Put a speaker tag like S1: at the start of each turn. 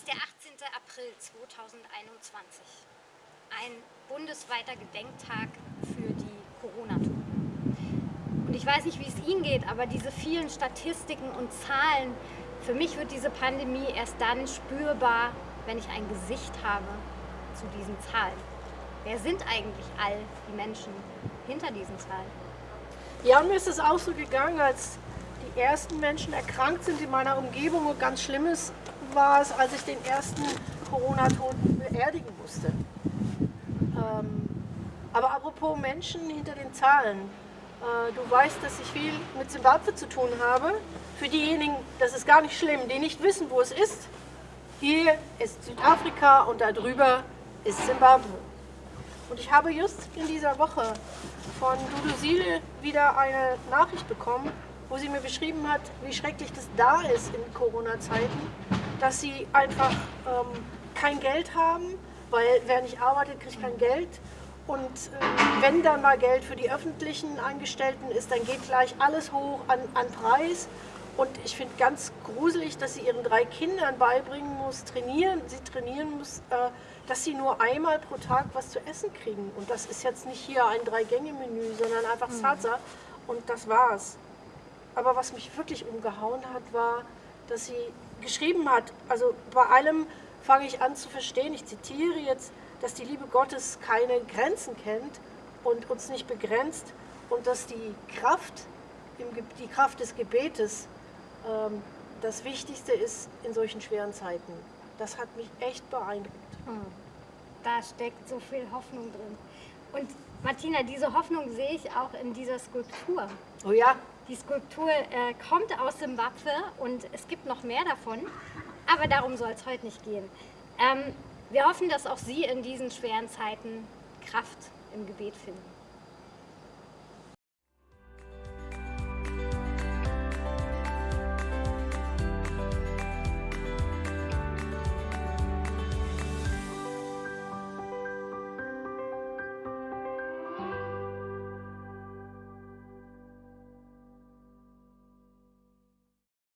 S1: ist der 18. April 2021. Ein bundesweiter Gedenktag für die Corona-Toten. Und ich weiß nicht, wie es Ihnen geht, aber diese vielen Statistiken und Zahlen, für mich wird diese Pandemie erst dann spürbar, wenn ich ein Gesicht habe zu diesen Zahlen. Wer sind eigentlich all die Menschen hinter diesen Zahlen?
S2: Ja, mir ist es auch so gegangen, als ersten Menschen erkrankt sind in meiner Umgebung und ganz Schlimmes war es, als ich den ersten Corona-Toten beerdigen musste. Ähm, aber apropos Menschen hinter den Zahlen. Äh, du weißt, dass ich viel mit Zimbabwe zu tun habe. Für diejenigen, das ist gar nicht schlimm, die nicht wissen, wo es ist. Hier ist Südafrika und da drüber ist Zimbabwe. Und ich habe just in dieser Woche von Dudu Sile wieder eine Nachricht bekommen, wo sie mir beschrieben hat, wie schrecklich das da ist in Corona-Zeiten, dass sie einfach ähm, kein Geld haben, weil wer nicht arbeitet, kriegt kein Geld. Und äh, wenn dann mal Geld für die öffentlichen Angestellten ist, dann geht gleich alles hoch an, an Preis. Und ich finde ganz gruselig, dass sie ihren drei Kindern beibringen muss, trainieren, sie trainieren muss, äh, dass sie nur einmal pro Tag was zu essen kriegen. Und das ist jetzt nicht hier ein Drei-Gänge-Menü, sondern einfach mhm. Salsa. Und das war's. Aber was mich wirklich umgehauen hat, war, dass sie geschrieben hat, also bei allem fange ich an zu verstehen, ich zitiere jetzt, dass die Liebe Gottes keine Grenzen kennt und uns nicht begrenzt und dass die Kraft, die Kraft des Gebetes ähm, das Wichtigste ist in solchen schweren Zeiten. Das hat mich echt beeindruckt. Hm.
S1: Da steckt so viel Hoffnung drin. Und Martina, diese Hoffnung sehe ich auch in dieser Skulptur.
S2: Oh ja.
S1: Die Skulptur äh, kommt aus Simbabwe und es gibt noch mehr davon, aber darum soll es heute nicht gehen. Ähm, wir hoffen, dass auch Sie in diesen schweren Zeiten Kraft im Gebet finden.